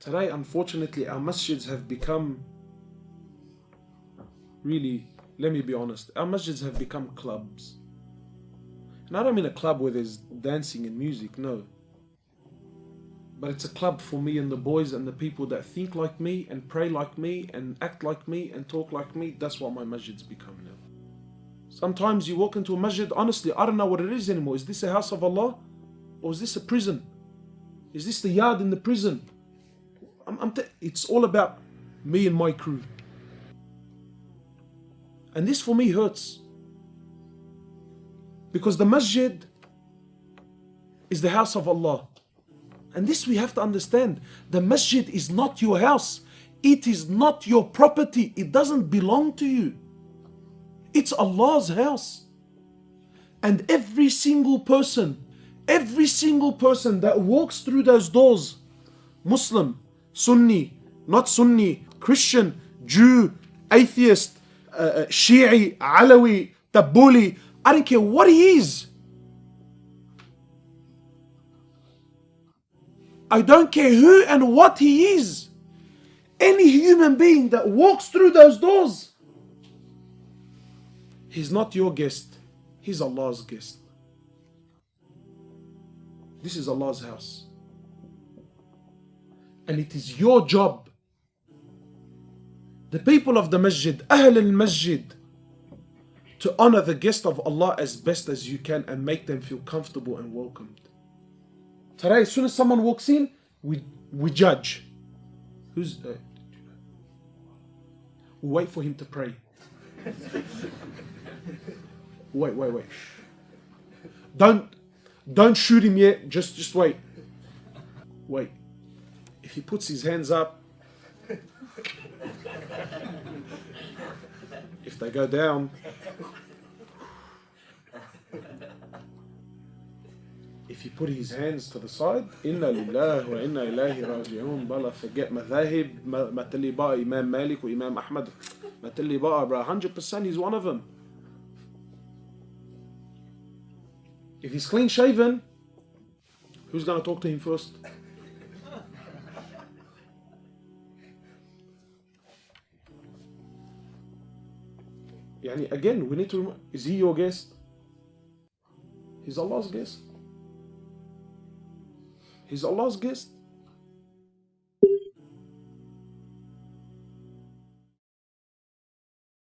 Today, unfortunately, our masjids have become really, let me be honest, our masjids have become clubs. And I don't mean a club where there's dancing and music, no. But it's a club for me and the boys and the people that think like me and pray like me and act like me and talk like me. That's what my masjids become now. Sometimes you walk into a masjid, honestly, I don't know what it is anymore. Is this a house of Allah? Or is this a prison? Is this the yard in the prison? I'm, it's all about me and my crew. And this for me hurts. Because the masjid is the house of Allah. And this we have to understand. The masjid is not your house. It is not your property. It doesn't belong to you. It's Allah's house. And every single person, every single person that walks through those doors, Muslim, Sunni, not Sunni, Christian, Jew, atheist, uh, uh Shi'i, Alawi, Tabuli, I don't care what he is. I don't care who and what he is. Any human being that walks through those doors, he's not your guest, he's Allah's guest. This is Allah's house. And it is your job. The people of the masjid, Ahl al Masjid, to honor the guest of Allah as best as you can and make them feel comfortable and welcomed. Today, as soon as someone walks in, we, we judge. Who's. Uh, we wait for him to pray. wait, wait, wait. Don't don't shoot him yet. Just just wait. Wait. If he puts his hands up, if they go down, if you put his hands to the side, inna lillah wa inna ilahi raji'un, bala forget madhahib, matali ba Imam Malik or Imam Ahmad, matali ba bro, 100% he's one of them. If he's clean shaven, who's going to talk to him first? Yani again, we need to, is he your guest? He's Allah's guest. He's Allah's guest.